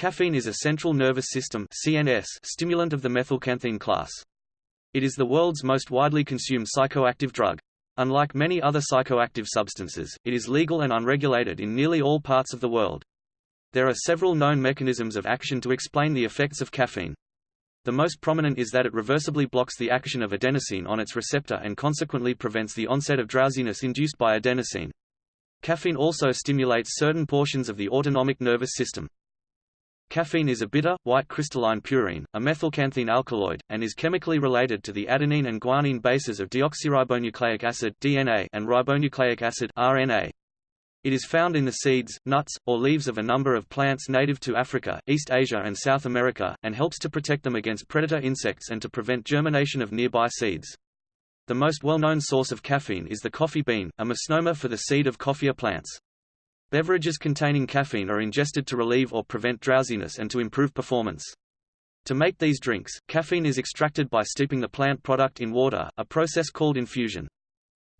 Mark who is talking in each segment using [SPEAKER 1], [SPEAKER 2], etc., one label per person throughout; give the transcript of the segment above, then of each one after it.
[SPEAKER 1] Caffeine is a central nervous system CNS stimulant of the methylxanthine class. It is the world's most widely consumed psychoactive drug. Unlike many other psychoactive substances, it is legal and unregulated in nearly all parts of the world. There are several known mechanisms of action to explain the effects of caffeine. The most prominent is that it reversibly blocks the action of adenosine on its receptor and consequently prevents the onset of drowsiness induced by adenosine. Caffeine also stimulates certain portions of the autonomic nervous system. Caffeine is a bitter, white crystalline purine, a methylxanthine alkaloid, and is chemically related to the adenine and guanine bases of deoxyribonucleic acid DNA and ribonucleic acid RNA. It is found in the seeds, nuts, or leaves of a number of plants native to Africa, East Asia and South America, and helps to protect them against predator insects and to prevent germination of nearby seeds. The most well-known source of caffeine is the coffee bean, a misnomer for the seed of coffea plants. Beverages containing caffeine are ingested to relieve or prevent drowsiness and to improve performance. To make these drinks, caffeine is extracted by steeping the plant product in water, a process called infusion.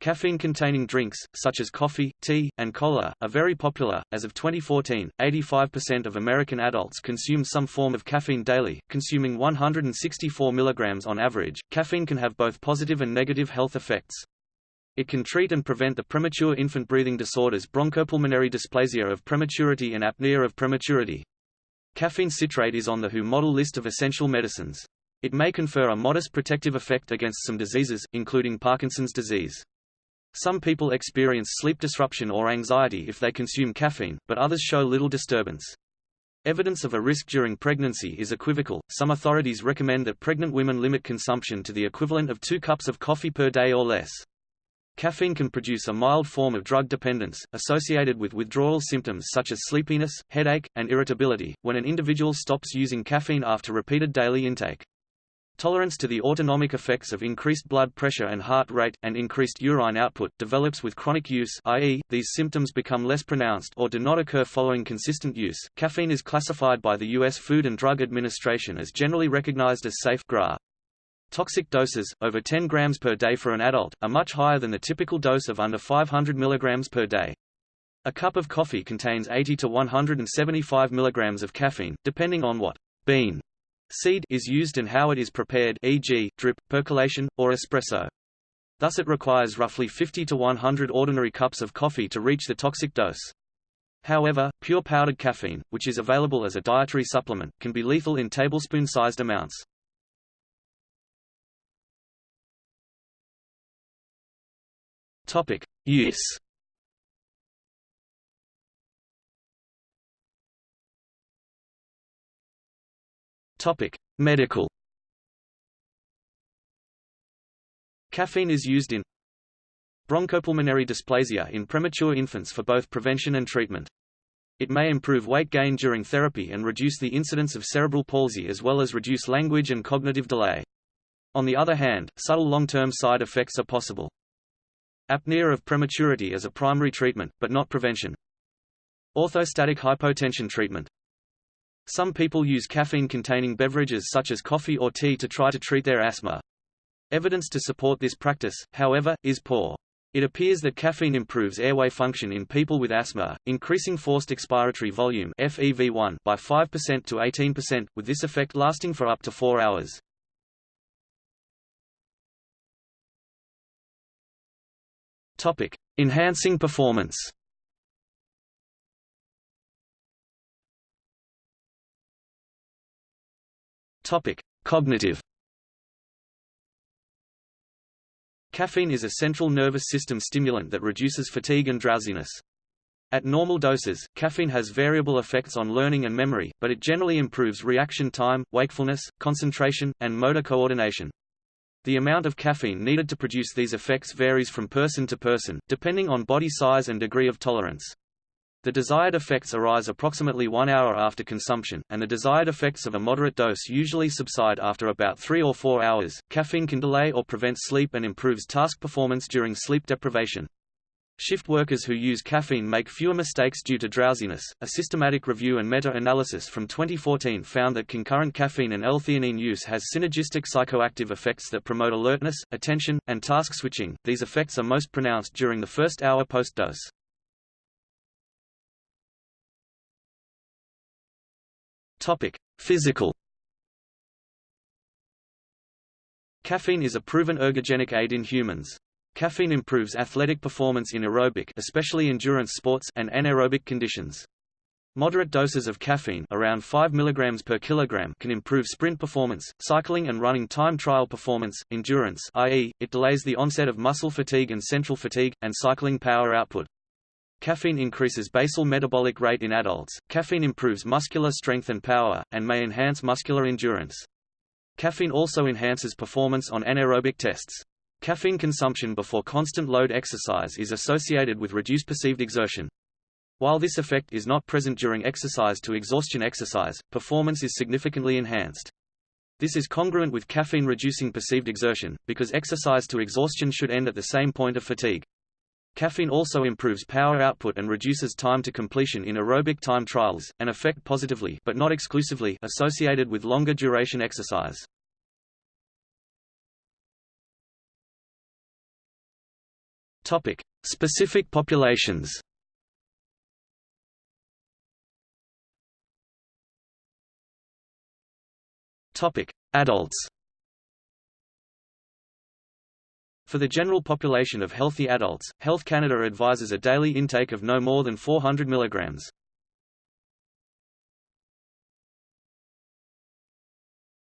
[SPEAKER 1] Caffeine-containing drinks, such as coffee, tea, and cola, are very popular. As of 2014, 85% of American adults consume some form of caffeine daily, consuming 164 mg on average. Caffeine can have both positive and negative health effects. It can treat and prevent the premature infant breathing disorders bronchopulmonary dysplasia of prematurity and apnea of prematurity. Caffeine citrate is on the WHO model list of essential medicines. It may confer a modest protective effect against some diseases, including Parkinson's disease. Some people experience sleep disruption or anxiety if they consume caffeine, but others show little disturbance. Evidence of a risk during pregnancy is equivocal. Some authorities recommend that pregnant women limit consumption to the equivalent of two cups of coffee per day or less. Caffeine can produce a mild form of drug dependence, associated with withdrawal symptoms such as sleepiness, headache, and irritability, when an individual stops using caffeine after repeated daily intake. Tolerance to the autonomic effects of increased blood pressure and heart rate, and increased urine output, develops with chronic use i.e., these symptoms become less pronounced or do not occur following consistent use. Caffeine is classified by the U.S. Food and Drug Administration as generally recognized as safe GRA. Toxic doses, over 10 grams per day for an adult, are much higher than the typical dose of under 500 mg per day. A cup of coffee contains 80 to 175 mg of caffeine, depending on what bean seed is used and how it is prepared e.g., drip, percolation, or espresso. Thus it requires roughly 50 to 100 ordinary cups of coffee to reach the toxic dose. However, pure powdered caffeine, which is available as a dietary supplement, can be lethal in tablespoon-sized amounts. Topic: Use. Topic: Medical. Caffeine is used in bronchopulmonary dysplasia in premature infants for both prevention and treatment. It may improve weight gain during therapy and reduce the incidence of cerebral palsy as well as reduce language and cognitive delay. On the other hand, subtle long-term side effects are possible. Apnea of prematurity as a primary treatment, but not prevention. Orthostatic hypotension treatment. Some people use caffeine-containing beverages such as coffee or tea to try to treat their asthma. Evidence to support this practice, however, is poor. It appears that caffeine improves airway function in people with asthma, increasing forced expiratory volume FEV1 by 5% to 18%, with this effect lasting for up to 4 hours. Topic: Enhancing performance. Topic: Cognitive. Caffeine is a central nervous system stimulant that reduces fatigue and drowsiness. At normal doses, caffeine has variable effects on learning and memory, but it generally improves reaction time, wakefulness, concentration, and motor coordination. The amount of caffeine needed to produce these effects varies from person to person, depending on body size and degree of tolerance. The desired effects arise approximately one hour after consumption, and the desired effects of a moderate dose usually subside after about three or four hours. Caffeine can delay or prevent sleep and improves task performance during sleep deprivation. Shift workers who use caffeine make fewer mistakes due to drowsiness. A systematic review and meta-analysis from 2014 found that concurrent caffeine and L-theanine use has synergistic psychoactive effects that promote alertness, attention, and task switching. These effects are most pronounced during the first hour post-dose. Topic: Physical. Caffeine is a proven ergogenic aid in humans. Caffeine improves athletic performance in aerobic especially endurance sports and anaerobic conditions. Moderate doses of caffeine around 5 mg per kilogram can improve sprint performance, cycling and running time trial performance, endurance i.e., it delays the onset of muscle fatigue and central fatigue, and cycling power output. Caffeine increases basal metabolic rate in adults, caffeine improves muscular strength and power, and may enhance muscular endurance. Caffeine also enhances performance on anaerobic tests. Caffeine consumption before constant load exercise is associated with reduced perceived exertion. While this effect is not present during exercise to exhaustion exercise, performance is significantly enhanced. This is congruent with caffeine reducing perceived exertion, because exercise to exhaustion should end at the same point of fatigue. Caffeine also improves power output and reduces time to completion in aerobic time trials, an effect positively but not exclusively associated with longer duration exercise. Topic: Specific populations. Topic: Adults. For the general population of healthy adults, Health Canada advises a daily intake of no more than 400 mg.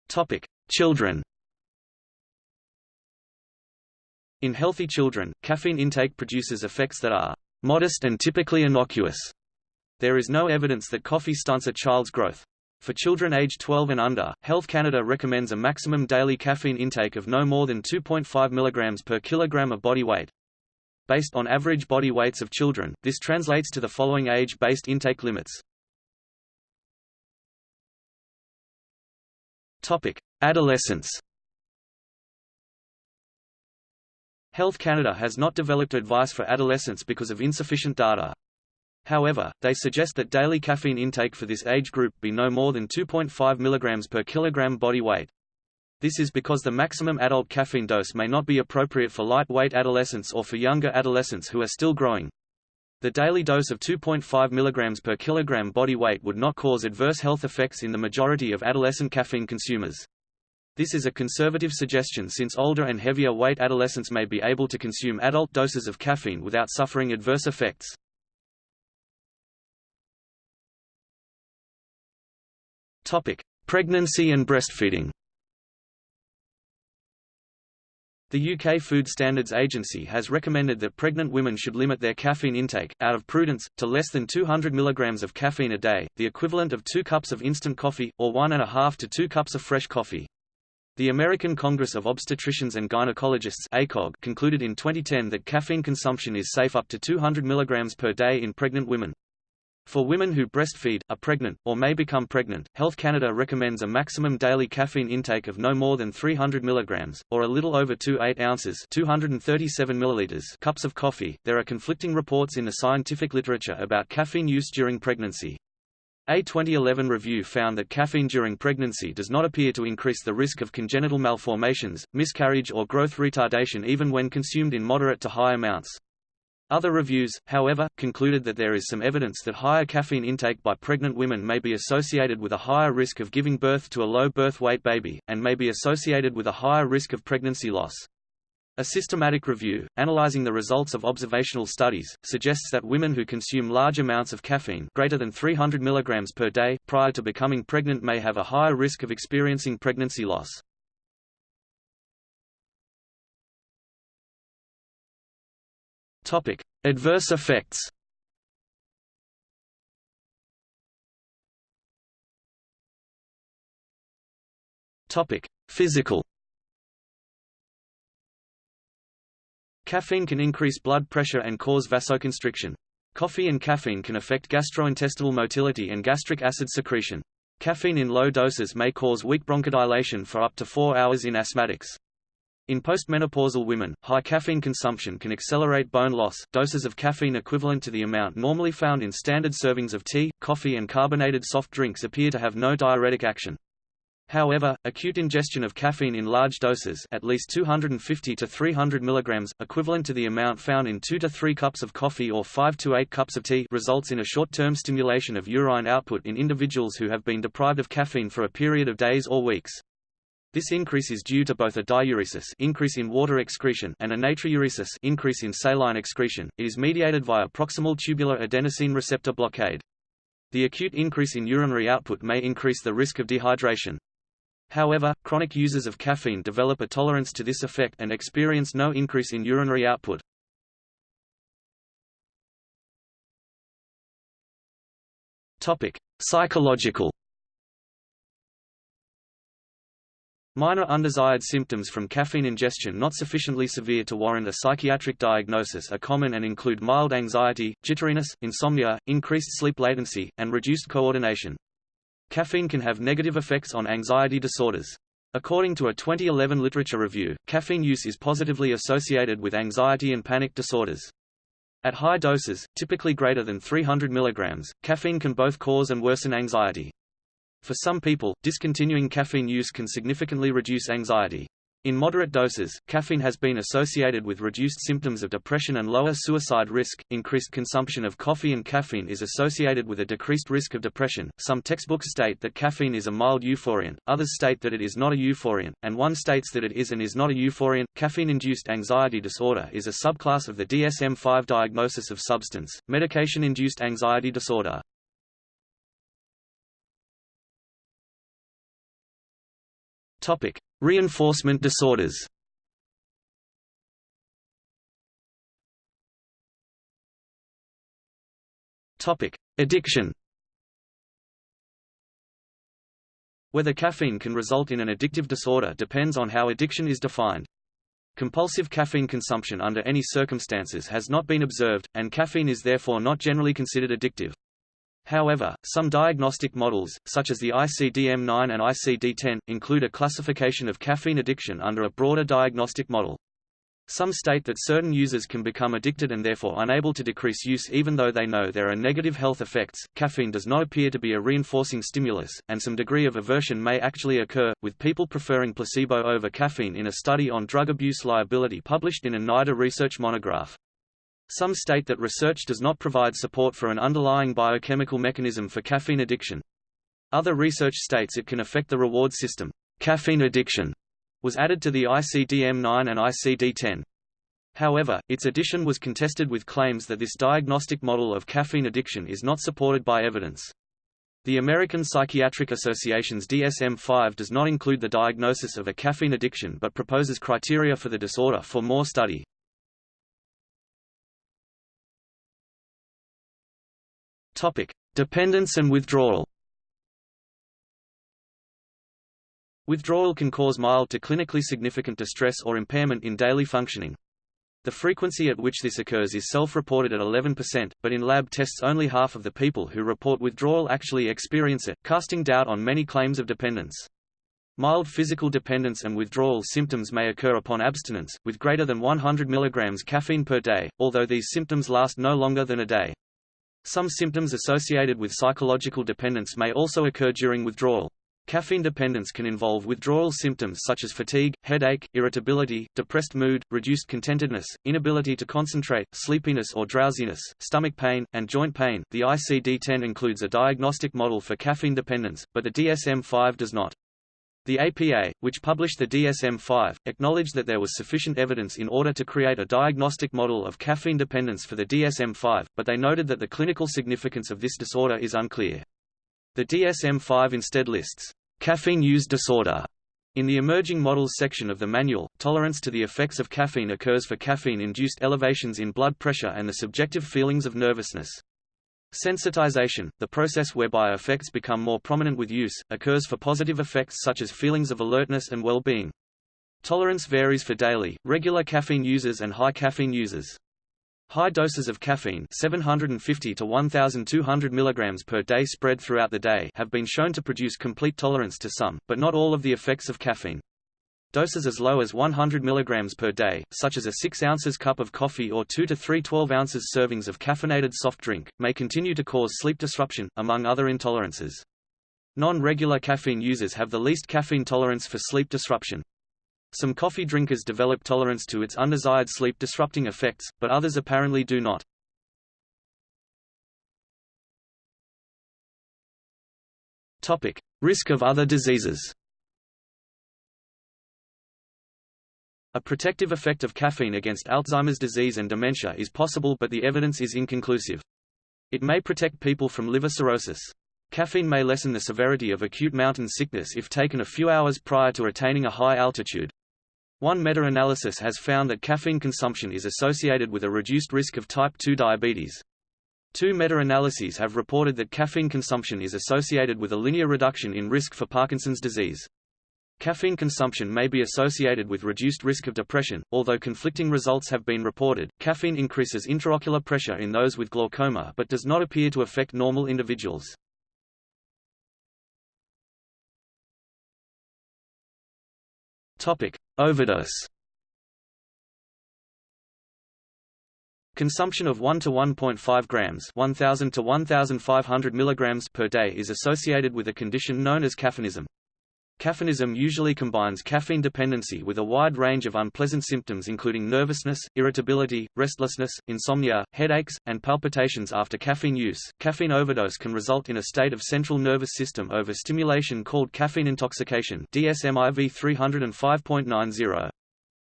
[SPEAKER 1] Topic: Children. In healthy children, caffeine intake produces effects that are modest and typically innocuous. There is no evidence that coffee stunts a child's growth. For children aged 12 and under, Health Canada recommends a maximum daily caffeine intake of no more than 2.5 mg per kilogram of body weight. Based on average body weights of children, this translates to the following age-based intake limits. Topic: Adolescence. Health Canada has not developed advice for adolescents because of insufficient data. However, they suggest that daily caffeine intake for this age group be no more than 2.5 mg per kilogram body weight. This is because the maximum adult caffeine dose may not be appropriate for lightweight adolescents or for younger adolescents who are still growing. The daily dose of 2.5 mg per kilogram body weight would not cause adverse health effects in the majority of adolescent caffeine consumers. This is a conservative suggestion since older and heavier weight adolescents may be able to consume adult doses of caffeine without suffering adverse effects. Topic: Pregnancy and breastfeeding. The UK Food Standards Agency has recommended that pregnant women should limit their caffeine intake, out of prudence, to less than 200 mg of caffeine a day, the equivalent of two cups of instant coffee, or one and a half to two cups of fresh coffee. The American Congress of Obstetricians and Gynecologists ACOG concluded in 2010 that caffeine consumption is safe up to 200 mg per day in pregnant women. For women who breastfeed, are pregnant, or may become pregnant, Health Canada recommends a maximum daily caffeine intake of no more than 300 mg, or a little over 2 8 ounces 237 milliliters cups of coffee. There are conflicting reports in the scientific literature about caffeine use during pregnancy. A 2011 review found that caffeine during pregnancy does not appear to increase the risk of congenital malformations, miscarriage or growth retardation even when consumed in moderate to high amounts. Other reviews, however, concluded that there is some evidence that higher caffeine intake by pregnant women may be associated with a higher risk of giving birth to a low birth weight baby, and may be associated with a higher risk of pregnancy loss. A systematic review, analyzing the results of observational studies, suggests that women who consume large amounts of caffeine greater than 300 mg per day prior to becoming pregnant may have a higher risk of experiencing pregnancy loss. Topic: Adverse effects. Topic: Physical. Caffeine can increase blood pressure and cause vasoconstriction. Coffee and caffeine can affect gastrointestinal motility and gastric acid secretion. Caffeine in low doses may cause weak bronchodilation for up to 4 hours in asthmatics. In postmenopausal women, high caffeine consumption can accelerate bone loss. Doses of caffeine equivalent to the amount normally found in standard servings of tea, coffee, and carbonated soft drinks appear to have no diuretic action. However, acute ingestion of caffeine in large doses at least 250 to 300 mg, equivalent to the amount found in 2 to 3 cups of coffee or 5 to 8 cups of tea results in a short-term stimulation of urine output in individuals who have been deprived of caffeine for a period of days or weeks. This increase is due to both a diuresis increase in water excretion and a natriuresis increase in saline excretion. It is mediated via proximal tubular adenosine receptor blockade. The acute increase in urinary output may increase the risk of dehydration. However, chronic users of caffeine develop a tolerance to this effect and experience no increase in urinary output. Topic: Psychological. Minor undesired symptoms from caffeine ingestion not sufficiently severe to warrant a psychiatric diagnosis are common and include mild anxiety, jitteriness, insomnia, increased sleep latency, and reduced coordination. Caffeine can have negative effects on anxiety disorders. According to a 2011 literature review, caffeine use is positively associated with anxiety and panic disorders. At high doses, typically greater than 300 mg, caffeine can both cause and worsen anxiety. For some people, discontinuing caffeine use can significantly reduce anxiety. In moderate doses, caffeine has been associated with reduced symptoms of depression and lower suicide risk. Increased consumption of coffee and caffeine is associated with a decreased risk of depression. Some textbooks state that caffeine is a mild euphoriant, others state that it is not a euphoriant, and one states that it is and is not a euphoriant. Caffeine induced anxiety disorder is a subclass of the DSM 5 diagnosis of substance, medication induced anxiety disorder. Topic: Reinforcement disorders. Topic: Addiction. Whether caffeine can result in an addictive disorder depends on how addiction is defined. Compulsive caffeine consumption under any circumstances has not been observed, and caffeine is therefore not generally considered addictive. However, some diagnostic models, such as the ICD-9 and ICD-10, include a classification of caffeine addiction under a broader diagnostic model. Some state that certain users can become addicted and therefore unable to decrease use even though they know there are negative health effects. Caffeine does not appear to be a reinforcing stimulus, and some degree of aversion may actually occur, with people preferring placebo over caffeine in a study on drug abuse liability published in a NIDA research monograph. Some state that research does not provide support for an underlying biochemical mechanism for caffeine addiction. Other research states it can affect the reward system. Caffeine addiction was added to the ICD-9 and ICD-10. However, its addition was contested with claims that this diagnostic model of caffeine addiction is not supported by evidence. The American Psychiatric Association's DSM-5 does not include the diagnosis of a caffeine addiction but proposes criteria for the disorder for more study. Topic: Dependence and withdrawal. Withdrawal can cause mild to clinically significant distress or impairment in daily functioning. The frequency at which this occurs is self-reported at 11%, but in lab tests only half of the people who report withdrawal actually experience it, casting doubt on many claims of dependence. Mild physical dependence and withdrawal symptoms may occur upon abstinence, with greater than 100 mg caffeine per day, although these symptoms last no longer than a day. Some symptoms associated with psychological dependence may also occur during withdrawal. Caffeine dependence can involve withdrawal symptoms such as fatigue, headache, irritability, depressed mood, reduced contentedness, inability to concentrate, sleepiness or drowsiness, stomach pain, and joint pain. The ICD-10 includes a diagnostic model for caffeine dependence, but the DSM-5 does not. The APA, which published the DSM-5, acknowledged that there was sufficient evidence in order to create a diagnostic model of caffeine dependence for the DSM-5, but they noted that the clinical significance of this disorder is unclear. The DSM-5 instead lists caffeine use disorder in the emerging models section of the manual, tolerance to the effects of caffeine occurs for caffeine-induced elevations in blood pressure and the subjective feelings of nervousness. Sensitization, the process whereby effects become more prominent with use, occurs for positive effects such as feelings of alertness and well-being. Tolerance varies for daily, regular caffeine users and high caffeine users. High doses of caffeine 750 to 1200 mg per day spread throughout the day have been shown to produce complete tolerance to some, but not all of the effects of caffeine. Doses as low as 100 mg per day, such as a 6 ounces cup of coffee or 2 to 3 12 ounces servings of caffeinated soft drink, may continue to cause sleep disruption, among other intolerances. Non-regular caffeine users have the least caffeine tolerance for sleep disruption. Some coffee drinkers develop tolerance to its undesired sleep-disrupting effects, but others apparently do not. Topic: Risk of other diseases. A protective effect of caffeine against Alzheimer's disease and dementia is possible but the evidence is inconclusive. It may protect people from liver cirrhosis. Caffeine may lessen the severity of acute mountain sickness if taken a few hours prior to attaining a high altitude. One meta-analysis has found that caffeine consumption is associated with a reduced risk of type 2 diabetes. Two meta-analyses have reported that caffeine consumption is associated with a linear reduction in risk for Parkinson's disease. Caffeine consumption may be associated with reduced risk of depression, although conflicting results have been reported. Caffeine increases intraocular pressure in those with glaucoma but does not appear to affect normal individuals. Topic: Overdose. Consumption of 1 to 1.5 grams 1000 to 1500 milligrams per day is associated with a condition known as caffeinism. Caffeinism usually combines caffeine dependency with a wide range of unpleasant symptoms including nervousness, irritability, restlessness, insomnia, headaches, and palpitations after caffeine use. Caffeine overdose can result in a state of central nervous system overstimulation called caffeine intoxication DSM-IV 305.90.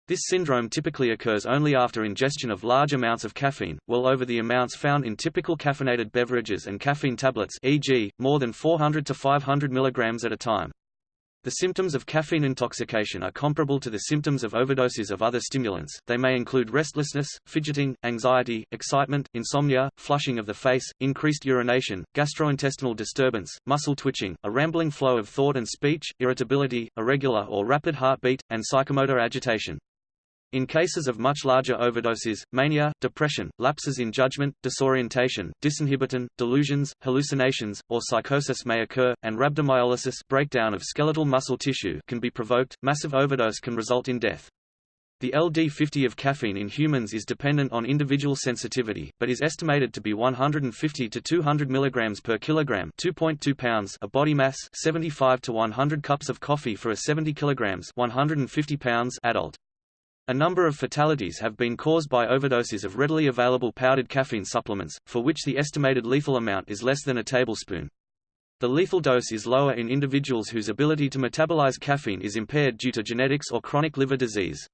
[SPEAKER 1] This syndrome typically occurs only after ingestion of large amounts of caffeine, well over the amounts found in typical caffeinated beverages and caffeine tablets e.g., more than 400 to 500 mg at a time. The symptoms of caffeine intoxication are comparable to the symptoms of overdoses of other stimulants. They may include restlessness, fidgeting, anxiety, excitement, insomnia, flushing of the face, increased urination, gastrointestinal disturbance, muscle twitching, a rambling flow of thought and speech, irritability, irregular or rapid heartbeat, and psychomotor agitation. In cases of much larger overdoses, mania, depression, lapses in judgment, disorientation, disinhibition, delusions, hallucinations, or psychosis may occur, and rhabdomyolysis breakdown of skeletal muscle tissue can be provoked. Massive overdose can result in death. The LD50 of caffeine in humans is dependent on individual sensitivity, but is estimated to be 150 to 200 mg per kilogram 2.2 pounds of body mass 75 to 100 cups of coffee for a 70 kg 150 pounds adult. A number of fatalities have been caused by overdoses of readily available powdered caffeine supplements, for which the estimated lethal amount is less than a tablespoon. The lethal dose is lower in individuals whose ability to metabolize caffeine is impaired due to genetics or chronic liver disease.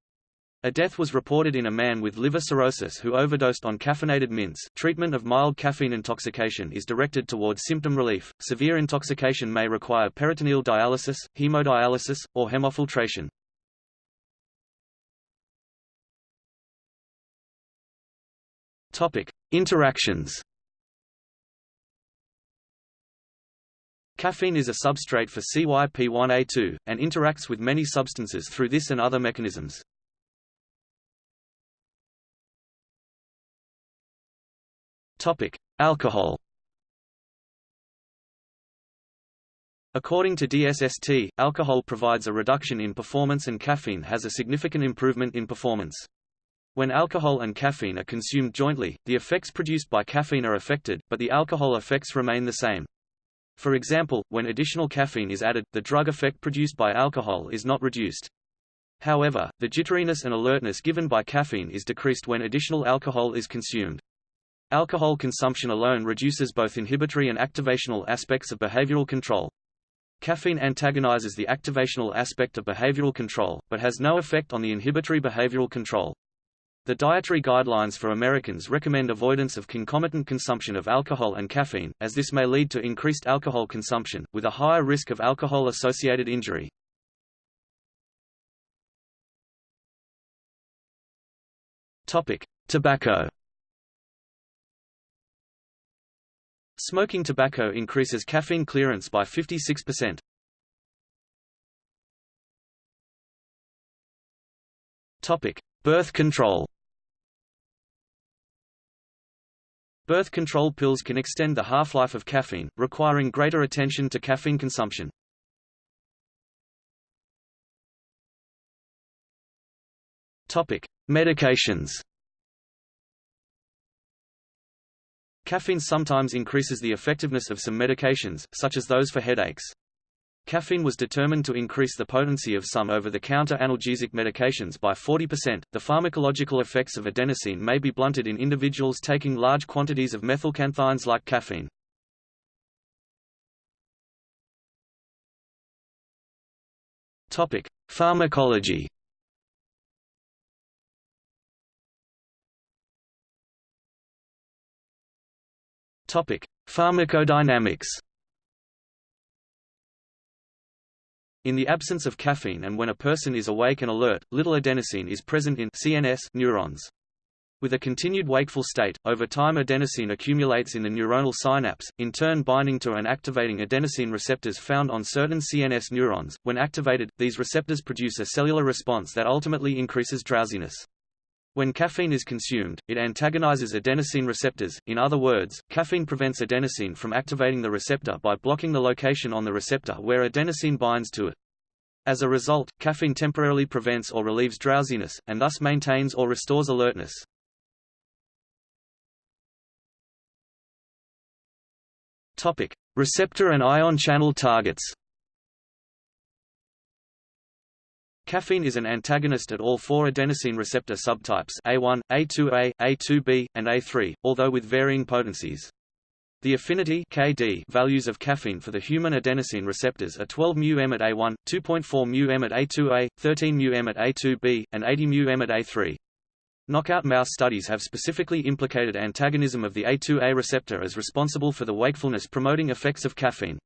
[SPEAKER 1] A death was reported in a man with liver cirrhosis who overdosed on caffeinated mints. Treatment of mild caffeine intoxication is directed towards symptom relief. Severe intoxication may require peritoneal dialysis, hemodialysis, or hemofiltration. Topic: Interactions. Caffeine is a substrate for CYP1A2, and interacts with many substances through this and other mechanisms. Topic: Alcohol. According to DSST, alcohol provides a reduction in performance and caffeine has a significant improvement in performance. When alcohol and caffeine are consumed jointly, the effects produced by caffeine are affected, but the alcohol effects remain the same. For example, when additional caffeine is added, the drug effect produced by alcohol is not reduced. However, the jitteriness and alertness given by caffeine is decreased when additional alcohol is consumed. Alcohol consumption alone reduces both inhibitory and activational aspects of behavioral control. Caffeine antagonizes the activational aspect of behavioral control, but has no effect on the inhibitory behavioral control. The dietary guidelines for Americans recommend avoidance of concomitant consumption of alcohol and caffeine, as this may lead to increased alcohol consumption, with a higher risk of alcohol-associated injury. Tobacco. Smoking tobacco increases caffeine clearance by 56%. Topic: Birth control. Birth control pills can extend the half-life of caffeine, requiring greater attention to caffeine consumption. Topic: Medications. Caffeine sometimes increases the effectiveness of some medications, such as those for headaches. Caffeine was determined to increase the potency of some over-the-counter analgesic medications by 40%. The pharmacological effects of adenosine may be blunted in individuals taking large quantities of methylxanthines like caffeine. Topic: Pharmacology. Topic: Pharmacodynamics. In the absence of caffeine and when a person is awake and alert, little adenosine is present in CNS neurons. With a continued wakeful state, over time adenosine accumulates in the neuronal synapse, in turn binding to and activating adenosine receptors found on certain CNS neurons. When activated, these receptors produce a cellular response that ultimately increases drowsiness. When caffeine is consumed, it antagonizes adenosine receptors, in other words, caffeine prevents adenosine from activating the receptor by blocking the location on the receptor where adenosine binds to it. As a result, caffeine temporarily prevents or relieves drowsiness, and thus maintains or restores alertness. Receptor and ion channel targets. Caffeine is an antagonist at all four adenosine receptor subtypes A1, A2A, A2B, and A3, although with varying potencies. The affinity KD values of caffeine for the human adenosine receptors are 12 μm at A1, 2.4 μm at A2A, 13 μm at A2B, and 80 μm at A3. Knockout mouse studies have specifically implicated antagonism of the A2A receptor as responsible for the wakefulness-promoting effects of caffeine.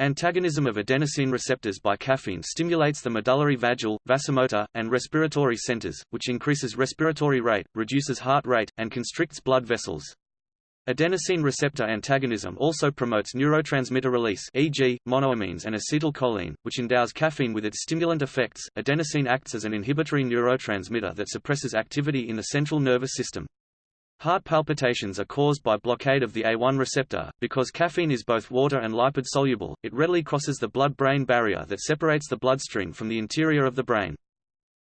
[SPEAKER 1] Antagonism of adenosine receptors by caffeine stimulates the medullary vagal, vasomotor, and respiratory centers, which increases respiratory rate, reduces heart rate, and constricts blood vessels. Adenosine receptor antagonism also promotes neurotransmitter release e.g., monoamines and acetylcholine, which endows caffeine with its stimulant effects. Adenosine acts as an inhibitory neurotransmitter that suppresses activity in the central nervous system. Heart palpitations are caused by blockade of the A1 receptor. Because caffeine is both water and lipid soluble, it readily crosses the blood-brain barrier that separates the bloodstream from the interior of the brain.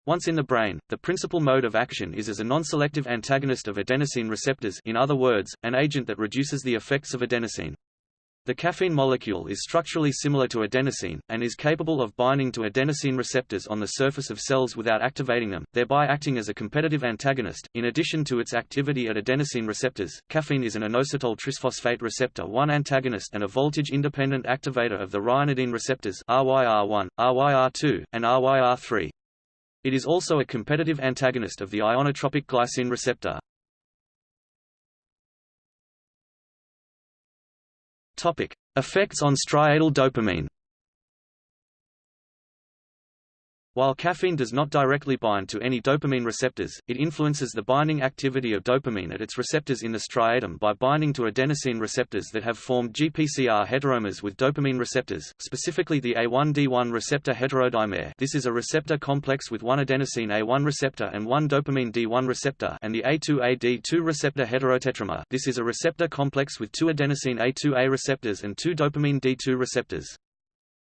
[SPEAKER 1] Once in the brain, the principal mode of action is as a non-selective antagonist of adenosine receptors in other words, an agent that reduces the effects of adenosine. The caffeine molecule is structurally similar to adenosine, and is capable of binding to adenosine receptors on the surface of cells without activating them, thereby acting as a competitive antagonist. In addition to its activity at adenosine receptors, caffeine is an inositol trisphosphate receptor 1 antagonist and a voltage-independent activator of the ryanodine receptors RYR1, RYR2, and RYR3. It is also a competitive antagonist of the ionotropic glycine receptor. Topic: Effects on striatal dopamine. While caffeine does not directly bind to any dopamine receptors, it influences the binding activity of dopamine at its receptors in the striatum by binding to adenosine receptors that have formed GPCR heteromers with dopamine receptors, specifically the A1D1 receptor heterodimer this is a receptor complex with one adenosine A1 receptor and one dopamine D1 receptor and the A2A-D2 receptor heterotetramer this is a receptor complex with two adenosine A2A receptors and two dopamine D2 receptors.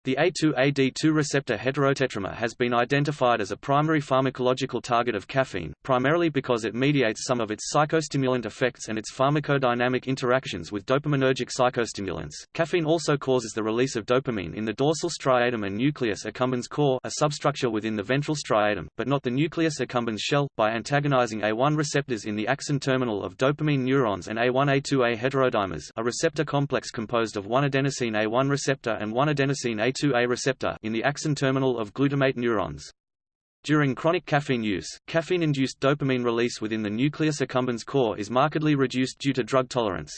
[SPEAKER 1] The A2AD2 receptor heterotetramer has been identified as a primary pharmacological target of caffeine, primarily because it mediates some of its psychostimulant effects and its pharmacodynamic interactions with dopaminergic psychostimulants. Caffeine also causes the release of dopamine in the dorsal striatum and nucleus accumbens core, a substructure within the ventral striatum, but not the nucleus accumbens shell, by antagonizing A1 receptors in the axon terminal of dopamine neurons and A1A2A heterodimers, a receptor complex composed of one adenosine A1 receptor and one adenosine A a2A receptor in the axon terminal of glutamate neurons. During chronic caffeine use, caffeine-induced dopamine release within the nucleus accumbens core is markedly reduced due to drug tolerance.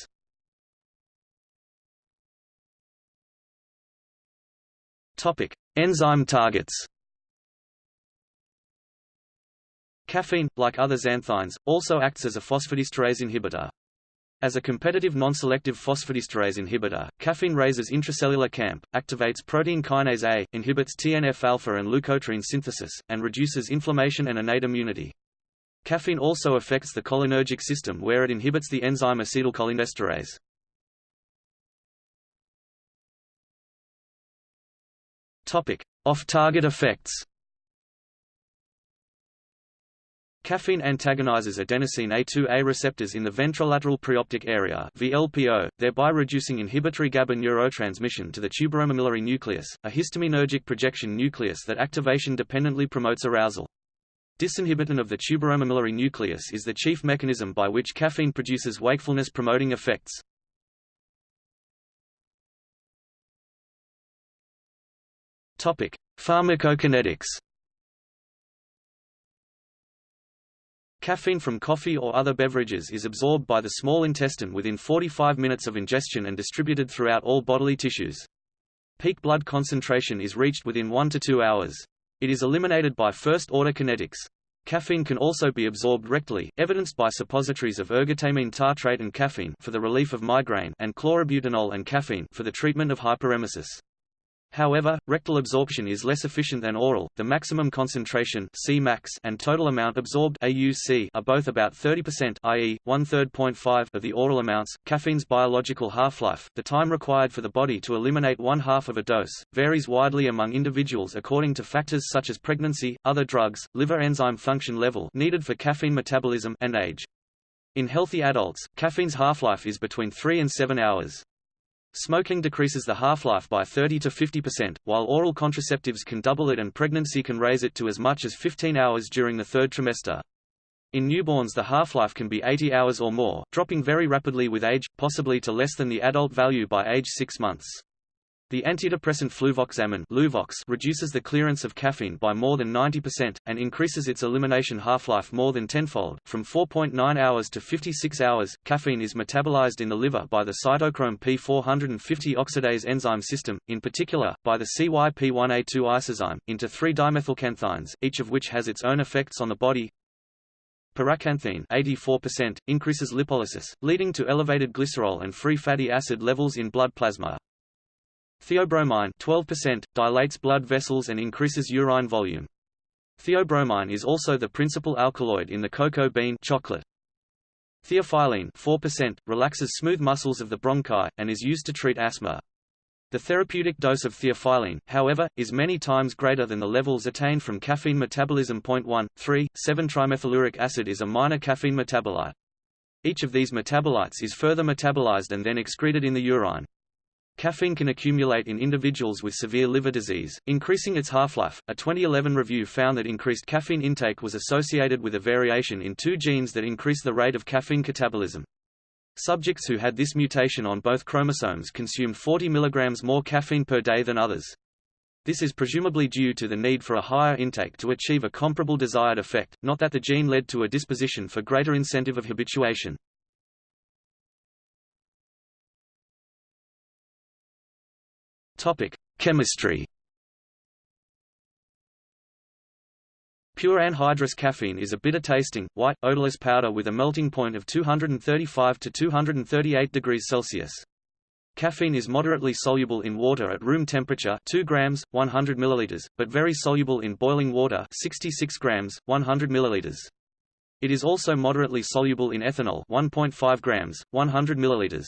[SPEAKER 1] Topic: Enzyme targets. Caffeine, like other xanthines, also acts as a phosphodiesterase inhibitor. As a competitive non-selective phosphodiesterase inhibitor, caffeine raises intracellular CAMP, activates protein kinase A, inhibits TNF-alpha and leukotriene synthesis, and reduces inflammation and innate immunity. Caffeine also affects the cholinergic system where it inhibits the enzyme acetylcholinesterase. Off-target effects Caffeine antagonizes adenosine A2A receptors in the ventrolateral preoptic area VLPO, thereby reducing inhibitory GABA neurotransmission to the tuberomammillary nucleus, a histaminergic projection nucleus that activation dependently promotes arousal. Disinhibition of the tuberomammillary nucleus is the chief mechanism by which caffeine produces wakefulness-promoting effects. Pharmacokinetics. Caffeine from coffee or other beverages is absorbed by the small intestine within 45 minutes of ingestion and distributed throughout all bodily tissues. Peak blood concentration is reached within 1 to 2 hours. It is eliminated by first-order kinetics. Caffeine can also be absorbed rectally, evidenced by suppositories of ergotamine tartrate and caffeine for the relief of migraine and chlorobutanol and caffeine for the treatment of hyperemesis. However, rectal absorption is less efficient than oral. The maximum concentration Cmax and total amount absorbed AUC are both about 30%, i.e., one-third of the oral amounts. Caffeine's biological half-life, the time required for the body to eliminate one half of a dose, varies widely among individuals according to factors such as pregnancy, other drugs, liver enzyme function level needed for caffeine metabolism, and age. In healthy adults, caffeine's half-life is between 3 and 7 hours. Smoking decreases the half-life by 30 to 50%, while oral contraceptives can double it and pregnancy can raise it to as much as 15 hours during the third trimester. In newborns the half-life can be 80 hours or more, dropping very rapidly with age, possibly to less than the adult value by age 6 months. The antidepressant fluvoxamine Luvox reduces the clearance of caffeine by more than 90%, and increases its elimination half-life more than tenfold, from 4.9 hours to 56 hours. Caffeine is metabolized in the liver by the cytochrome P450 oxidase enzyme system, in particular, by the CYP1A2 isozyme, into three dimethylxanthines, each of which has its own effects on the body. Paraxanthine 84% increases lipolysis, leading to elevated glycerol and free fatty acid levels in blood plasma. Theobromine 12% dilates blood vessels and increases urine volume. Theobromine is also the principal alkaloid in the cocoa bean chocolate. Theophylline 4% relaxes smooth muscles of the bronchi and is used to treat asthma. The therapeutic dose of theophylline, however, is many times greater than the levels attained from caffeine metabolism. 1, 3, 7-trimethyluric acid is a minor caffeine metabolite. Each of these metabolites is further metabolized and then excreted in the urine. Caffeine can accumulate in individuals with severe liver disease, increasing its half-life. A 2011 review found that increased caffeine intake was associated with a variation in two genes that increase the rate of caffeine catabolism. Subjects who had this mutation on both chromosomes consumed 40 mg more caffeine per day than others. This is presumably due to the need for a higher intake to achieve a comparable desired effect, not that the gene led to a disposition for greater incentive of habituation. Topic: Chemistry. Pure anhydrous caffeine is a bitter-tasting, white, odorless powder with a melting point of 235 to 238 degrees Celsius. Caffeine is moderately soluble in water at room temperature 2 grams, 100 milliliters, but very soluble in boiling water 66 grams, 100 milliliters. It is also moderately soluble in ethanol 1.5 grams, 100 milliliters.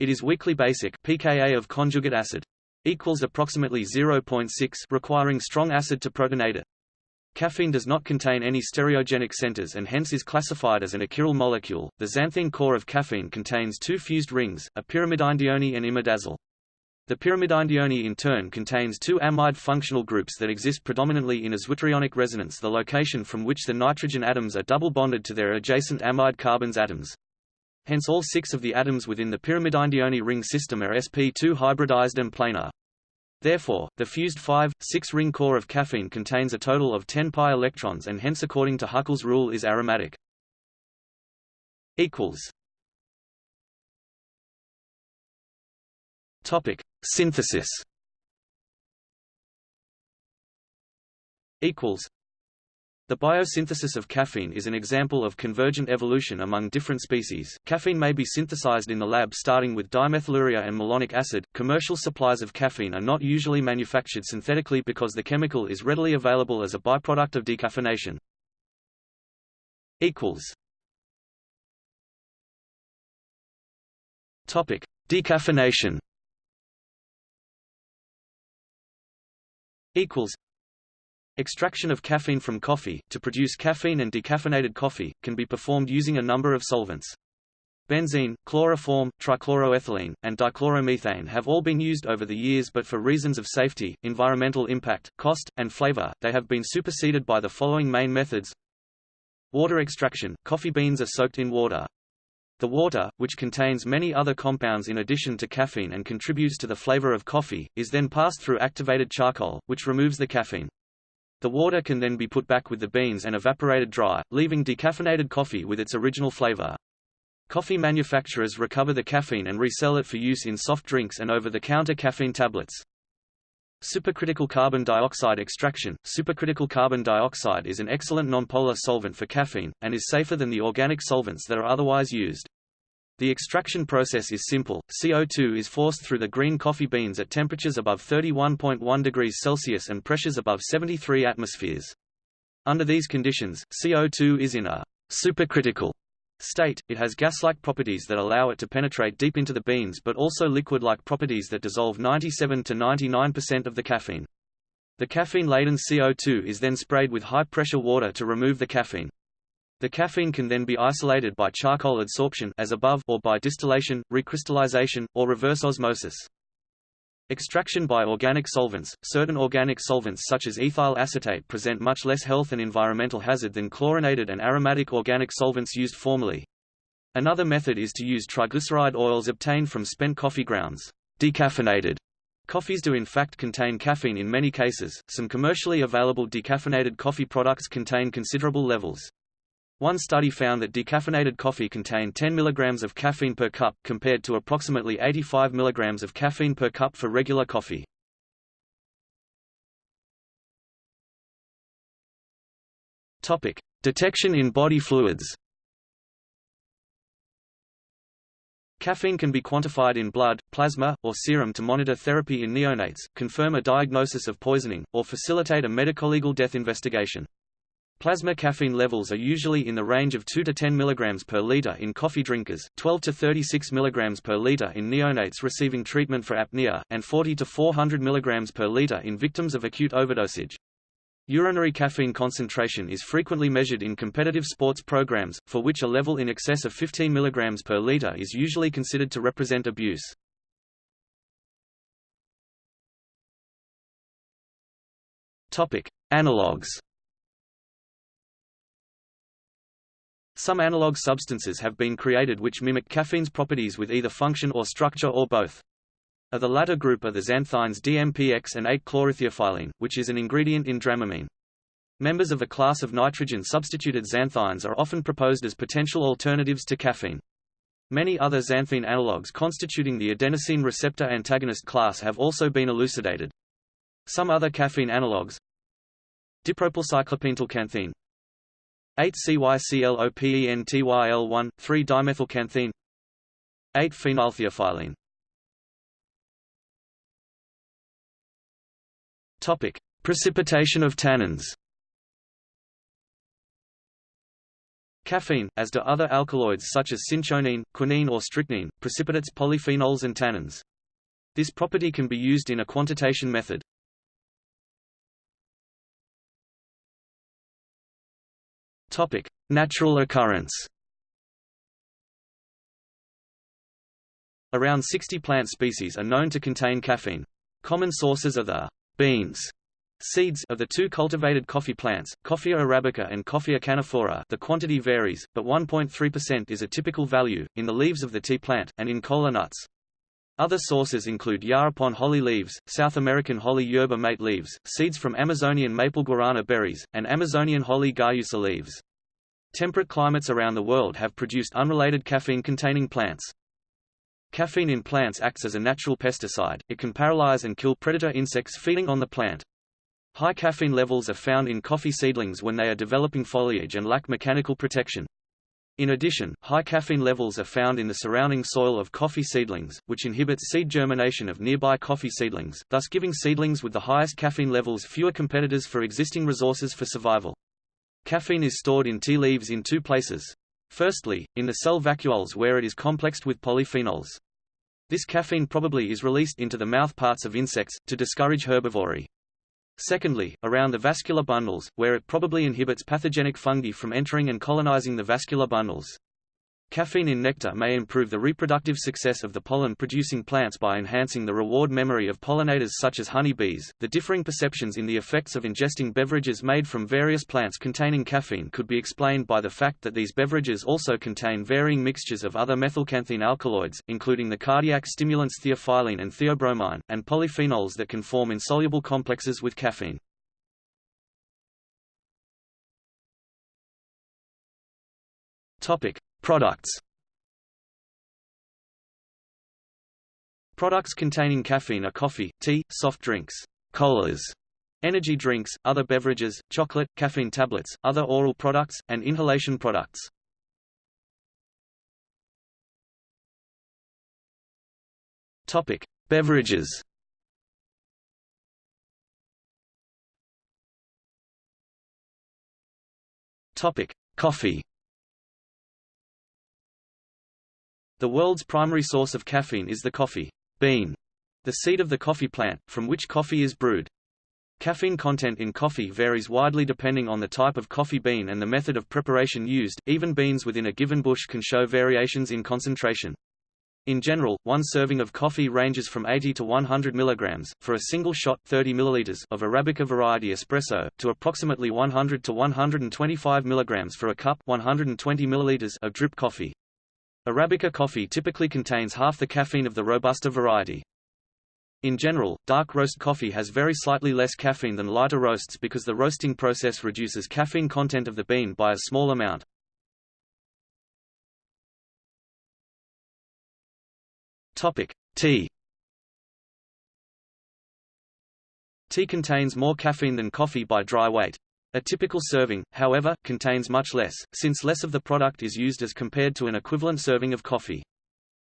[SPEAKER 1] It is weakly basic pKa of conjugate acid equals approximately 0.6 requiring strong acid to protonate it. Caffeine does not contain any stereogenic centers and hence is classified as an achiral molecule. The xanthine core of caffeine contains two fused rings, a pyrimidinedione and imidazole. The pyrimidinedione in turn contains two amide functional groups that exist predominantly in a zwitterionic resonance the location from which the nitrogen atoms are double bonded to their adjacent amide carbons atoms. Hence all six of the atoms within the pyrimidinedione ring system are sp2 hybridized and planar. Therefore, the fused 5,6-ring core of caffeine contains a total of 10 pi electrons and hence according to Huckel's rule is aromatic. Topic: Synthesis. Equals the biosynthesis of caffeine is an example of convergent evolution among different species. Caffeine may be synthesized in the lab starting with dimethylurea and malonic acid. Commercial supplies of caffeine are not usually manufactured synthetically because the chemical is readily available as a byproduct of decaffeination. Equals. Topic: Decaffeination. Equals. Extraction of caffeine from coffee, to produce caffeine and decaffeinated coffee, can be performed using a number of solvents. Benzene, chloroform, trichloroethylene, and dichloromethane have all been used over the years but for reasons of safety, environmental impact, cost, and flavor, they have been superseded by the following main methods. Water extraction – Coffee beans are soaked in water. The water, which contains many other compounds in addition to caffeine and contributes to the flavor of coffee, is then passed through activated charcoal, which removes the caffeine. The water can then be put back with the beans and evaporated dry, leaving decaffeinated coffee with its original flavor. Coffee manufacturers recover the caffeine and resell it for use in soft drinks and over-the-counter caffeine tablets. Supercritical carbon dioxide extraction Supercritical carbon dioxide is an excellent nonpolar solvent for caffeine, and is safer than the organic solvents that are otherwise used. The extraction process is simple. CO2 is forced through the green coffee beans at temperatures above 31.1 degrees Celsius and pressures above 73 atmospheres. Under these conditions, CO2 is in a supercritical state, it has gas-like properties that allow it to penetrate deep into the beans but also liquid-like properties that dissolve 97 to 99% of the caffeine. The caffeine-laden CO2 is then sprayed with high-pressure water to remove the caffeine. The caffeine can then be isolated by charcoal adsorption as above or by distillation, recrystallization, or reverse osmosis. Extraction by organic solvents – Certain organic solvents such as ethyl acetate present much less health and environmental hazard than chlorinated and aromatic organic solvents used formerly. Another method is to use triglyceride oils obtained from spent coffee grounds. Decaffeinated coffees do in fact contain caffeine in many cases, some commercially available decaffeinated coffee products contain considerable levels. One study found that decaffeinated coffee contained 10 mg of caffeine per cup, compared to approximately 85 mg of caffeine per cup for regular coffee. Topic: Detection in body fluids. Caffeine can be quantified in blood, plasma, or serum to monitor therapy in neonates, confirm a diagnosis of poisoning, or facilitate a medico-legal death investigation. Plasma caffeine levels are usually in the range of 2 to 10 mg per liter in coffee drinkers, 12 to 36 mg per liter in neonates receiving treatment for apnea, and 40 to 400 mg per liter in victims of acute overdosage. Urinary caffeine concentration is frequently measured in competitive sports programs, for which a level in excess of 15 mg per liter is usually considered to represent abuse. Topic: Analogues Some analog substances have been created which mimic caffeine's properties with either function or structure or both. Of the latter group are the xanthines DMPX and 8-chlorotheophylline, which is an ingredient in Dramamine. Members of a class of nitrogen-substituted xanthines are often proposed as potential alternatives to caffeine. Many other xanthine analogues constituting the adenosine receptor antagonist class have also been elucidated. Some other caffeine analogues Dipropylcyclopentylxanthine 8-CYCLOPENTYL1, 3-dimethylxanthine 8-phenyltheophylline Topic: Precipitation of tannins. Caffeine, as do other alkaloids such as cinchonine, quinine or strychnine, precipitates polyphenols and tannins. This property can be used in a quantitation method. Topic: Natural occurrence. Around 60 plant species are known to contain caffeine. Common sources are the beans seeds of the two cultivated coffee plants, Coffea arabica and Coffea canephora the quantity varies, but 1.3% is a typical value, in the leaves of the tea plant, and in cola nuts. Other sources include yaupon holly leaves, South American holly yerba mate leaves, seeds from Amazonian maple guarana berries, and Amazonian holly guayusa leaves. Temperate climates around the world have produced unrelated caffeine-containing plants. Caffeine in plants acts as a natural pesticide, it can paralyze and kill predator insects feeding on the plant. High caffeine levels are found in coffee seedlings when they are developing foliage and lack mechanical protection. In addition, high caffeine levels are found in the surrounding soil of coffee seedlings, which inhibits seed germination of nearby coffee seedlings, thus giving seedlings with the highest caffeine levels fewer competitors for existing resources for survival. Caffeine is stored in tea leaves in two places. Firstly, in the cell vacuoles where it is complexed with polyphenols. This caffeine probably is released into the mouth parts of insects, to discourage herbivory. Secondly, around the vascular bundles, where it probably inhibits pathogenic fungi from entering and colonizing the vascular bundles. Caffeine in nectar may improve the reproductive success of the pollen-producing plants by enhancing the reward memory of pollinators such as honeybees. The differing perceptions in the effects of ingesting beverages made from various plants containing caffeine could be explained by the fact that these beverages also contain varying mixtures of other methylxanthine alkaloids, including the cardiac stimulants theophylline and theobromine, and polyphenols that can form insoluble complexes with caffeine. Topic: Products Products containing caffeine are coffee, tea, soft drinks, colas, energy drinks, other beverages, chocolate, caffeine tablets, other oral products, and inhalation products. Topic: Beverages. Topic: Coffee. The world's primary source of caffeine is the coffee bean, the seed of the coffee plant, from which coffee is brewed. Caffeine content in coffee varies widely depending on the type of coffee bean and the method of preparation used, even beans within a given bush can show variations in concentration. In general, one serving of coffee ranges from 80 to 100 mg, for a single shot 30 ml of Arabica variety espresso, to approximately 100 to 125 mg for a cup 120 ml of drip coffee. Arabica coffee typically contains half the caffeine of the Robusta variety. In general, dark roast coffee has very slightly less caffeine than lighter roasts because the roasting process reduces caffeine content of the bean by a small amount. Topic: Tea. Tea contains more caffeine than coffee by dry weight. A typical serving, however, contains much less, since less of the product is used as compared to an equivalent serving of coffee.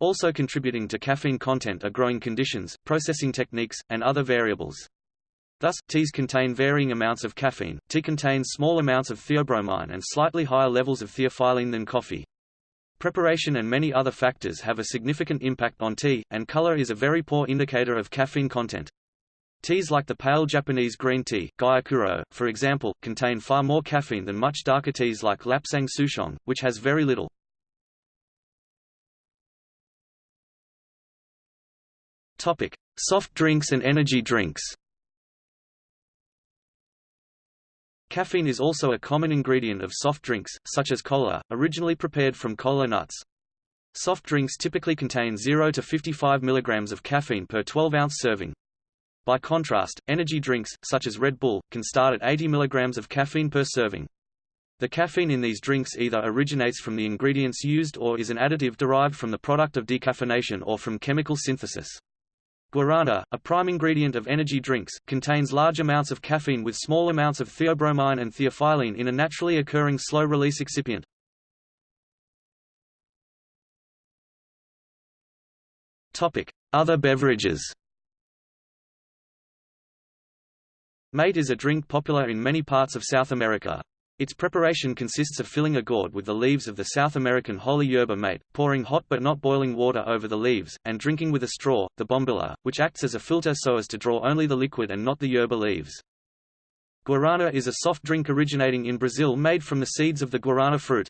[SPEAKER 1] Also contributing to caffeine content are growing conditions, processing techniques, and other variables. Thus, teas contain varying amounts of caffeine. Tea contains small amounts of theobromine and slightly higher levels of theophylline than coffee. Preparation and many other factors have a significant impact on tea, and color is a very poor indicator of caffeine content. Teas like the pale Japanese green tea, Gyokuro, for example, contain far more caffeine than much darker teas like Lapsang Souchong, which has very little. Topic: Soft drinks and energy drinks. Caffeine is also a common ingredient of soft drinks, such as cola, originally prepared from cola nuts. Soft drinks typically contain 0 to 55 mg of caffeine per 12-ounce serving. By contrast, energy drinks, such as Red Bull, can start at 80 mg of caffeine per serving. The caffeine in these drinks either originates from the ingredients used or is an additive derived from the product of decaffeination or from chemical synthesis. Guarana, a prime ingredient of energy drinks, contains large amounts of caffeine with small amounts of theobromine and theophylline in a naturally occurring slow-release excipient. Other beverages Mate is a drink popular in many parts of South America. Its preparation consists of filling a gourd with the leaves of the South American holy yerba mate, pouring hot but not boiling water over the leaves, and drinking with a straw, the bombilla, which acts as a filter so as to draw only the liquid and not the yerba leaves. Guarana is a soft drink originating in Brazil made from the seeds of the guarana fruit.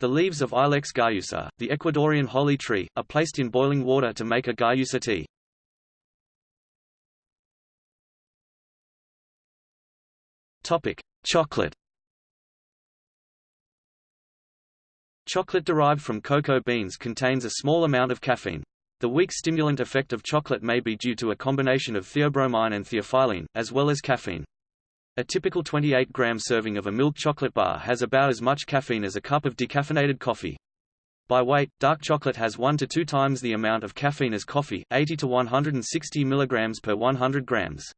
[SPEAKER 1] The leaves of Ilex guayusa, the Ecuadorian holy tree, are placed in boiling water to make a guayusa tea. Topic: Chocolate. Chocolate derived from cocoa beans contains a small amount of caffeine. The weak stimulant effect of chocolate may be due to a combination of theobromine and theophylline, as well as caffeine. A typical 28-gram serving of a milk chocolate bar has about as much caffeine as a cup of decaffeinated coffee. By weight, dark chocolate has 1 to 2 times the amount of caffeine as coffee, 80 to 160 mg per 100 grams.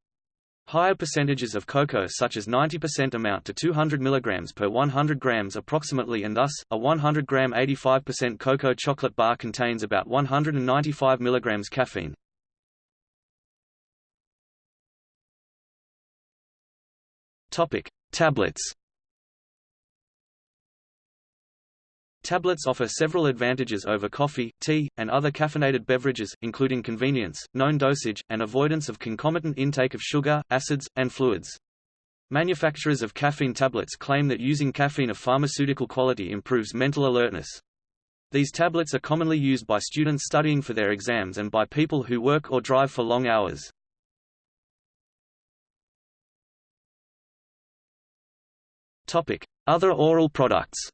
[SPEAKER 1] Higher percentages of cocoa such as 90% amount to 200 mg per 100 grams approximately and thus, a 100 gram 85% cocoa chocolate bar contains about 195 mg caffeine. Topic: Tablets. Tablets offer several advantages over coffee, tea, and other caffeinated beverages, including convenience, known dosage, and avoidance of concomitant intake of sugar, acids, and fluids. Manufacturers of caffeine tablets claim that using caffeine of pharmaceutical quality improves mental alertness. These tablets are commonly used by students studying for their exams and by people who work or drive for long hours. Other oral products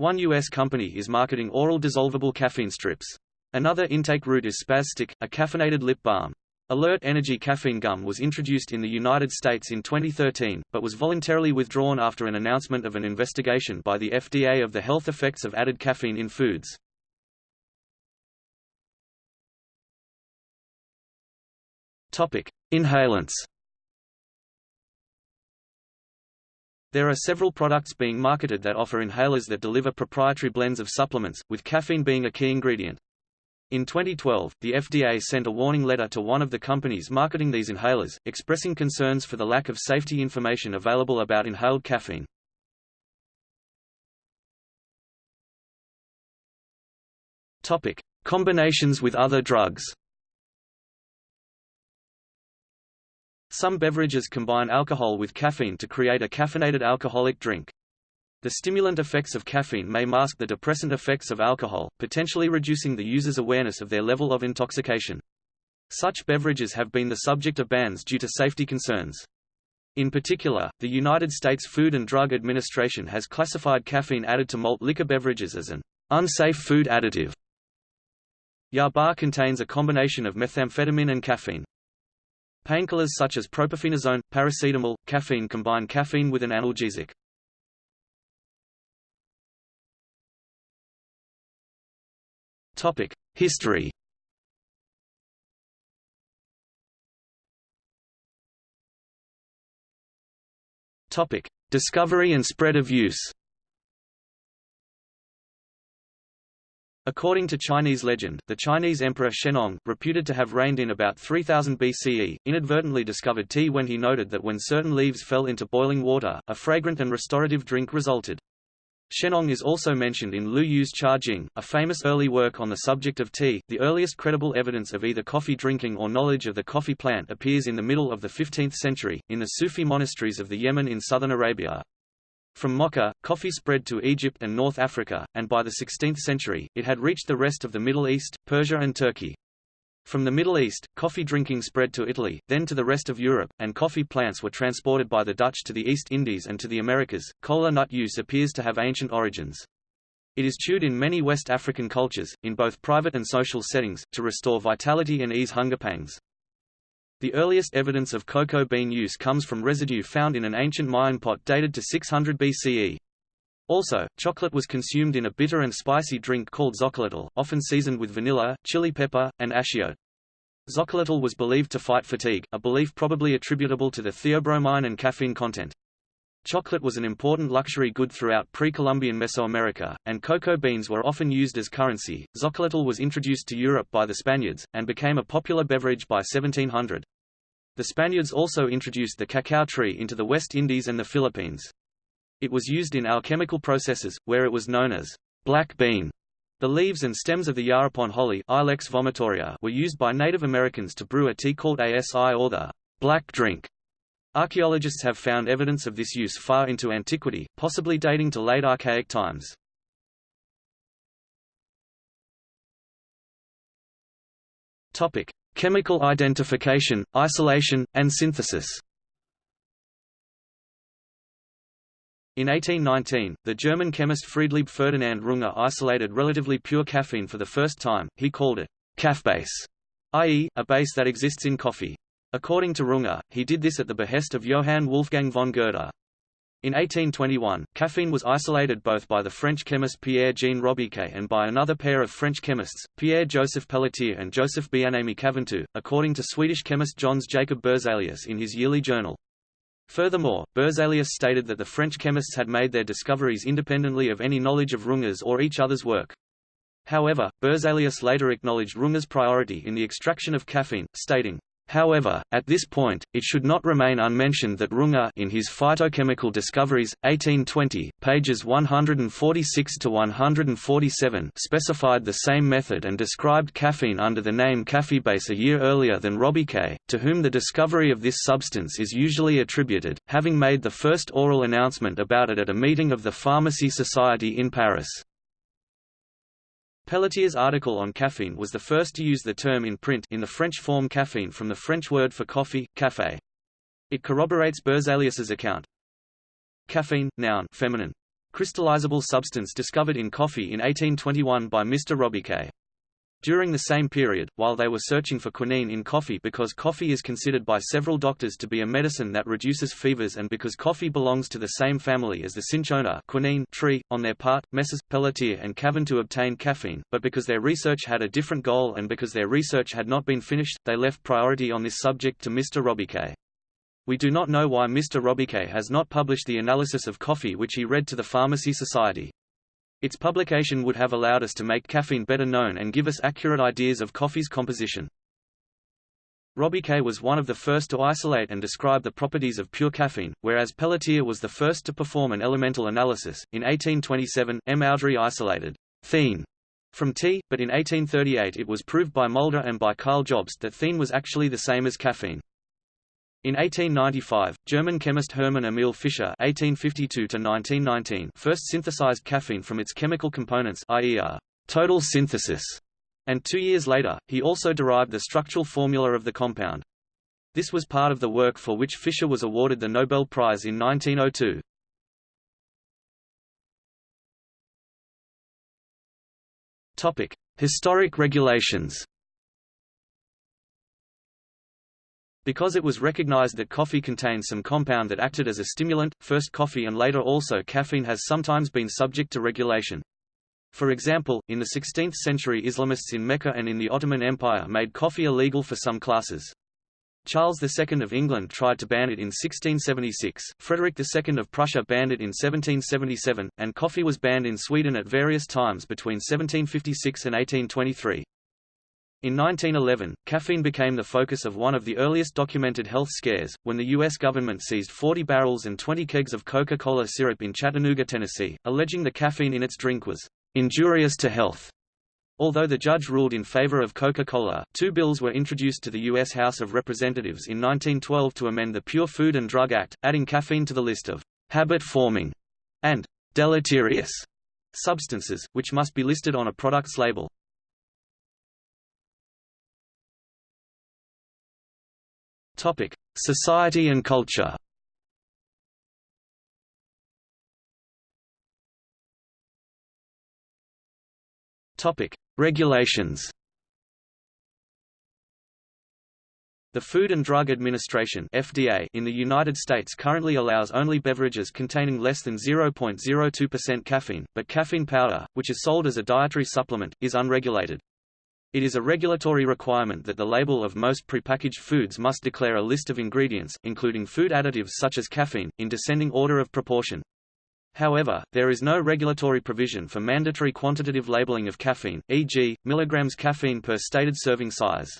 [SPEAKER 1] One U.S. company is marketing oral dissolvable caffeine strips. Another intake route is Spazstick, a caffeinated lip balm. Alert Energy caffeine gum was introduced in the United States in 2013, but was voluntarily withdrawn after an announcement of an investigation by the FDA of the health effects of added caffeine in foods. Inhalants There are several products being marketed that offer inhalers that deliver proprietary blends of supplements, with caffeine being a key ingredient. In 2012, the FDA sent a warning letter to one of the companies marketing these inhalers, expressing concerns for the lack of safety information available about inhaled caffeine. Topic: Combinations with other drugs. Some beverages combine alcohol with caffeine to create a caffeinated alcoholic drink. The stimulant effects of caffeine may mask the depressant effects of alcohol, potentially reducing the user's awareness of their level of intoxication. Such beverages have been the subject of bans due to safety concerns. In particular, the United States Food and Drug Administration has classified caffeine added to malt liquor beverages as an unsafe food additive. Yaba contains a combination of methamphetamine and caffeine. Painkillers such as propyphenazone, paracetamol, caffeine combine caffeine with an analgesic. Topic: History. Topic: Discovery and spread of use. According to Chinese legend, the Chinese Emperor Shennong, reputed to have reigned in about 3000 BCE, inadvertently discovered tea when he noted that when certain leaves fell into boiling water, a fragrant and restorative drink resulted. Shennong is also mentioned in Lu Yu's Cha Jing, a famous early work on the subject of tea. The earliest credible evidence of either coffee drinking or knowledge of the coffee plant appears in the middle of the 15th century, in the Sufi monasteries of the Yemen in southern Arabia. From Mocha, coffee spread to Egypt and North Africa, and by the 16th century, it had reached the rest of the Middle East, Persia and Turkey. From the Middle East, coffee drinking spread to Italy, then to the rest of Europe, and coffee plants were transported by the Dutch to the East Indies and to the Americas. Cola nut use appears to have ancient origins. It is chewed in many West African cultures, in both private and social settings, to restore vitality and ease hunger pangs. The earliest evidence of cocoa bean use comes from residue found in an ancient Mayan pot dated to 600 BCE. Also, chocolate was consumed in a bitter and spicy drink called xocolatl, often seasoned with vanilla, chili pepper, and achiote. Xocolatl was believed to fight fatigue, a belief probably attributable to the theobromine and caffeine content. Chocolate was an important luxury good throughout pre-Columbian Mesoamerica, and cocoa beans were often used as currency. Xocolatl was introduced to Europe by the Spaniards, and became a popular beverage by 1700. The Spaniards also introduced the cacao tree into the West Indies and the Philippines. It was used in alchemical processes, where it was known as black bean. The leaves and stems of the yaupon holly Ilex vomitoria were used by Native Americans to brew a tea called ASI or the black drink. Archaeologists have found evidence of this use far into antiquity, possibly dating to late archaic times. Topic: Chemical identification, isolation, and synthesis. In 1819, the German chemist Friedlieb Ferdinand Runge isolated relatively pure caffeine for the first time, he called it «caffbase», i.e., a base that exists in coffee. According to Runge, he did this at the behest of Johann Wolfgang von Goethe. In 1821, caffeine was isolated both by the French chemist Pierre-Jean Robiquet and by another pair of French chemists, Pierre-Joseph Pelletier and Joseph Bienaimé Caventou, according to Swedish chemist Jöns Jacob Berzelius in his yearly journal. Furthermore, Berzelius stated that the French chemists had made their discoveries independently of any knowledge of Runge's or each other's work. However, Berzelius later acknowledged Runge's priority in the extraction of caffeine, stating, However, at this point, it should not remain unmentioned that Runge in his Phytochemical Discoveries, 1820, pages 146 to 147, specified the same method and described caffeine under the name caffeebase a year earlier than Robiquet, to whom the discovery of this substance is usually attributed, having made the first oral announcement about it at a meeting of the Pharmacy Society in Paris. Pelletier's article on caffeine was the first to use the term in print in the French form caffeine from the French word for coffee, café. It corroborates Berzelius's account. Caffeine, noun feminine. Crystallizable substance discovered in coffee in 1821 by Mr. Robiquet. During the same period, while they were searching for quinine in coffee because coffee is considered by several doctors to be a medicine that reduces fevers and because coffee belongs to the same family as the cinchona quinine tree, on their part, Messrs. Pelletier and Caventou obtain caffeine, but because their research had a different goal and because their research had not been finished, they left priority on this subject to Mr. Robiquet. We do not know why Mr. Robiquet has not published the analysis of coffee which he read to the Pharmacy Society. Its publication would have allowed us to make caffeine better known and give us accurate ideas of coffee's composition. Robiquet was one of the first to isolate and describe the properties of pure caffeine, whereas Pelletier was the first to perform an elemental analysis. In 1827, M. Oudry isolated theine from tea, but in 1838 it was proved by Mulder and by Karl Jobst that theine was actually the same as caffeine. In 1895, German chemist Hermann Emil Fischer (1852–1919) first synthesized caffeine from its chemical components, i.e., a total synthesis, and two years later, he also derived the structural formula of the compound. This was part of the work for which Fischer was awarded the Nobel Prize in 1902. Topic: Historic regulations. Because it was recognized that coffee contained some compound that acted as a stimulant, first coffee and later also caffeine has sometimes been subject to regulation. For example, in the 16th century Islamists in Mecca and in the Ottoman Empire made coffee illegal for some classes. Charles II of England tried to ban it in 1676, Frederick II of Prussia banned it in 1777, and coffee was banned in Sweden at various times between 1756 and 1823. In 1911, caffeine became the focus of one of the earliest documented health scares, when the U.S. government seized 40 barrels and 20 kegs of Coca-Cola syrup in Chattanooga, Tennessee, alleging the caffeine in its drink was injurious to health. Although the judge ruled in favor of Coca-Cola, two bills were introduced to the U.S. House of Representatives in 1912 to amend the Pure Food and Drug Act, adding caffeine to the list of habit-forming and deleterious substances, which must be listed on a product's label. Topic: Society and culture. Topic: Regulations. The Food and Drug Administration (FDA) in the United States currently allows only beverages containing less than 0.02% caffeine, but caffeine powder, which is sold as a dietary supplement, is unregulated. It is a regulatory requirement that the label of most prepackaged foods must declare a list of ingredients, including food additives such as caffeine, in descending order of proportion. However, there is no regulatory provision for mandatory quantitative labeling of caffeine, e.g., milligrams caffeine per stated serving size.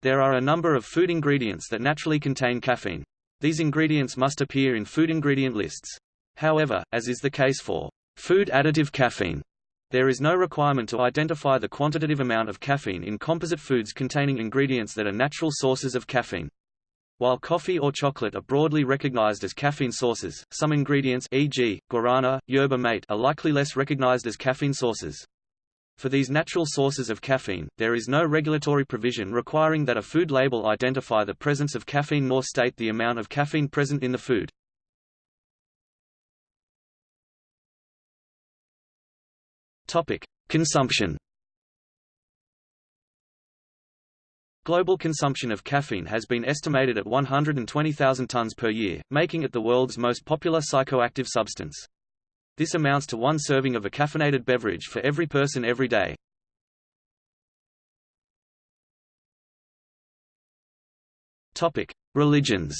[SPEAKER 1] There are a number of food ingredients that naturally contain caffeine. These ingredients must appear in food ingredient lists. However, as is the case for food additive caffeine, there is no requirement to identify the quantitative amount of caffeine in composite foods containing ingredients that are natural sources of caffeine. While coffee or chocolate are broadly recognized as caffeine sources, some ingredients e.g., guarana, yerba mate are likely less recognized as caffeine sources. For these natural sources of caffeine, there is no regulatory provision requiring that a food label identify the presence of caffeine nor state the amount of caffeine present in the food. Topic: Consumption. Global consumption of caffeine has been estimated at 120,000 tons per year, making it the world's most popular psychoactive substance. This amounts to one serving of a caffeinated beverage for every person every day. Topic: Religions.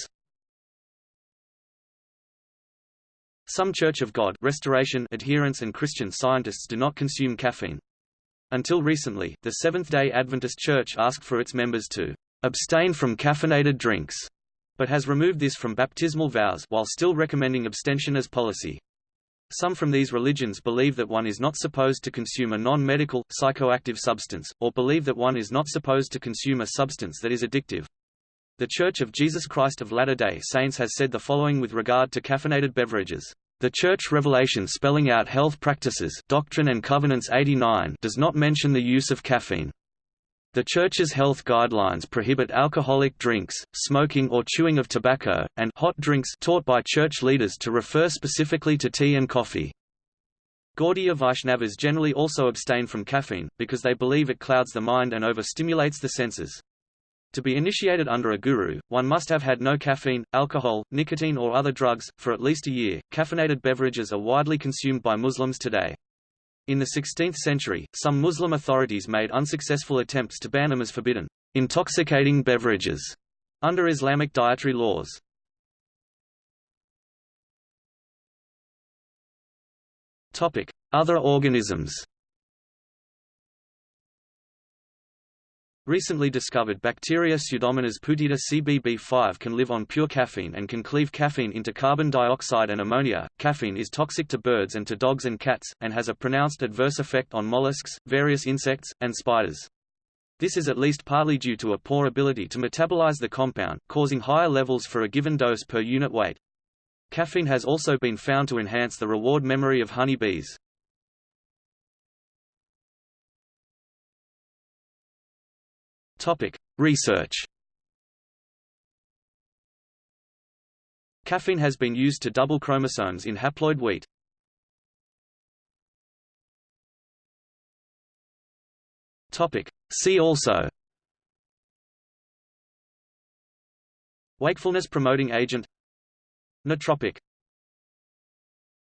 [SPEAKER 1] Some Church of God Restoration adherents and Christian Scientists do not consume caffeine. Until recently, the Seventh-day Adventist Church asked for its members to abstain from caffeinated drinks, but has removed this from baptismal vows while still recommending abstention as policy. Some from these religions believe that one is not supposed to consume a non-medical, psychoactive substance, or believe that one is not supposed to consume a substance that is addictive. The Church of Jesus Christ of Latter-day Saints has said the following with regard to caffeinated beverages. The Church Revelation spelling out health practices Doctrine and Covenants 89 does not mention the use of caffeine. The Church's health guidelines prohibit alcoholic drinks, smoking or chewing of tobacco, and hot drinks taught by church leaders to refer specifically to tea and coffee. Gaudiya Vaishnavas generally also abstain from caffeine, because they believe it clouds the mind and overstimulates the senses. To be initiated under a guru, one must have had no caffeine, alcohol, nicotine or other drugs, for at least a year. Caffeinated beverages are widely consumed by Muslims today. In the 16th century, some Muslim authorities made unsuccessful attempts to ban them as forbidden, intoxicating beverages, under Islamic dietary laws. Other organisms Recently discovered bacteria Pseudomonas putida CBB5 can live on pure caffeine and can cleave caffeine into carbon dioxide and ammonia. Caffeine is toxic to birds and to dogs and cats, and has a pronounced adverse effect on mollusks, various insects, and spiders. This is at least partly due to a poor ability to metabolize the compound, causing higher levels for a given dose per unit weight. Caffeine has also been found to enhance the reward memory of honeybees. Topic: Research. Caffeine has been used to double chromosomes in haploid wheat. Topic: See also. Wakefulness promoting agent Nootropic